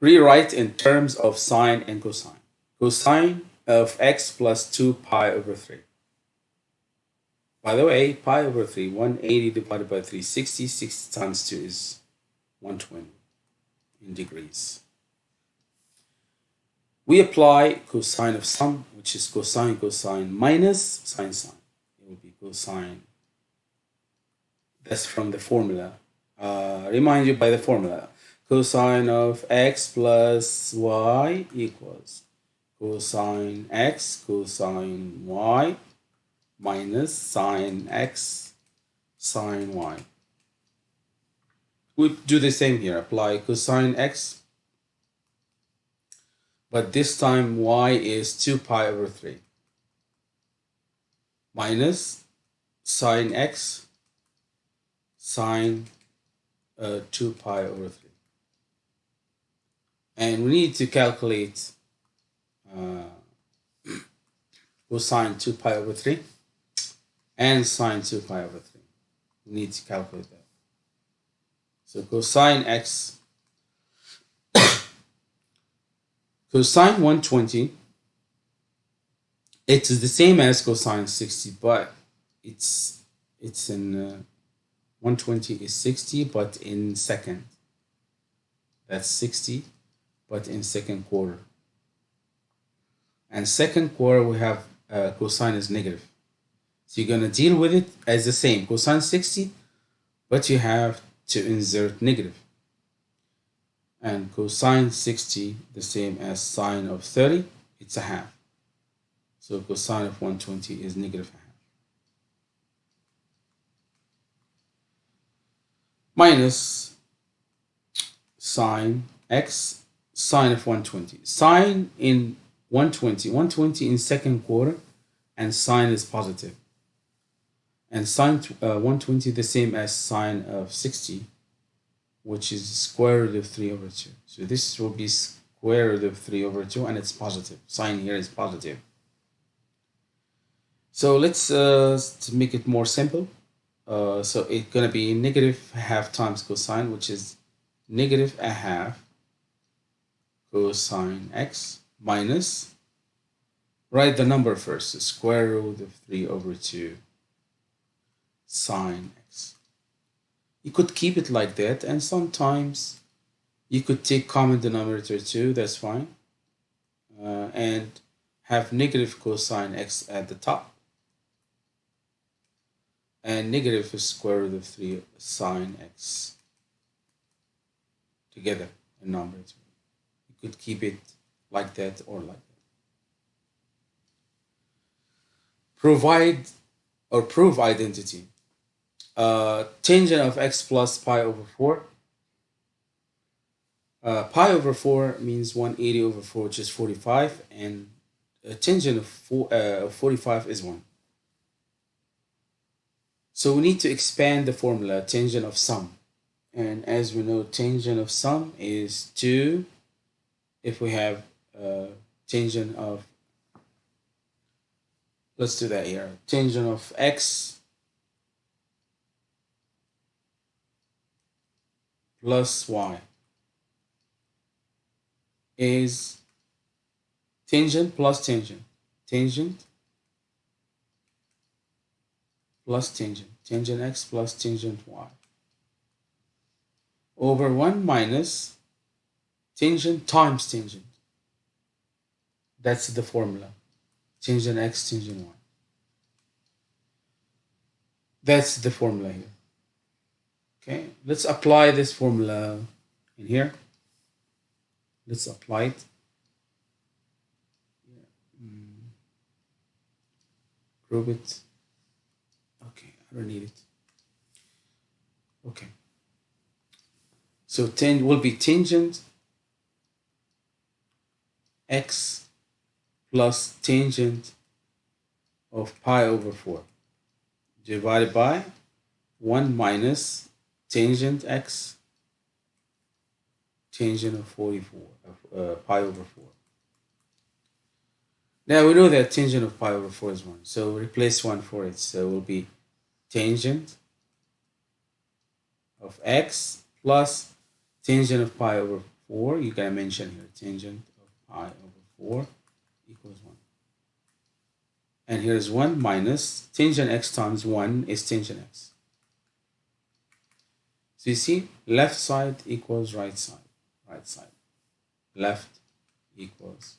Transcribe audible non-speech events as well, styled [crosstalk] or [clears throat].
Rewrite in terms of sine and cosine. Cosine of x plus 2 pi over 3. By the way, pi over 3, 180 divided by 360, 60 times 2 is 120 in degrees. We apply cosine of sum, which is cosine cosine minus sine sine. It will be cosine. That's from the formula. Uh, remind you by the formula. Cosine of x plus y equals cosine x cosine y minus sine x sine y. We do the same here. Apply cosine x, but this time y is 2 pi over 3 minus sine x sine uh, 2 pi over 3. And we need to calculate uh, [clears throat] cosine 2 pi over 3 and sine 2 pi over 3. We need to calculate that. So cosine x, [coughs] cosine 120, it's the same as cosine 60, but it's it's in uh, 120 is 60, but in second. That's 60, but in second quarter. And second quarter, we have uh, cosine is negative. So you're going to deal with it as the same, cosine 60, but you have to insert negative. And cosine 60, the same as sine of 30, it's a half. So cosine of 120 is negative half. Minus sine x, sine of 120. Sine in 120, 120 in second quarter, and sine is positive. and sine uh, 120 the same as sine of 60 which is square root of 3 over 2 so this will be square root of 3 over 2 and it's positive sine here is positive so let's uh, to make it more simple uh, so it's going to be negative half times cosine which is negative a half cosine x minus write the number first the square root of 3 over 2 sine x. You could keep it like that and sometimes you could take common denominator too, that's fine. Uh, and have negative cosine x at the top and negative square root of 3 sine x together in numerator. Could keep it like that or like that. Provide or prove identity uh, tangent of x plus pi over 4. Uh, pi over 4 means 180 over 4, which is 45, and a tangent of four, uh, 45 is 1. So we need to expand the formula, tangent of sum. And as we know, tangent of sum is 2 if we have uh, tangent of, let's do that here, tangent of x plus y is tangent plus tangent. Tangent plus tangent. Tangent x plus tangent y. Over 1 minus tangent times tangent. That's the formula. Tangent x, tangent y. That's the formula here. Okay, let's apply this formula in here. Let's apply it. Mm. Group it. Okay, I don't need it. Okay. So 10 will be tangent x plus tangent of pi over 4 divided by 1 minus tangent x, tangent of 44, of uh, pi over 4. Now we know that tangent of pi over 4 is 1, so replace 1 for it. So it will be tangent of x plus tangent of pi over 4, you can mention here tangent pi over 4 equals 1. And here is 1 minus tangent x times 1 is tangent x. So you see, left side equals right side, right side. Left equals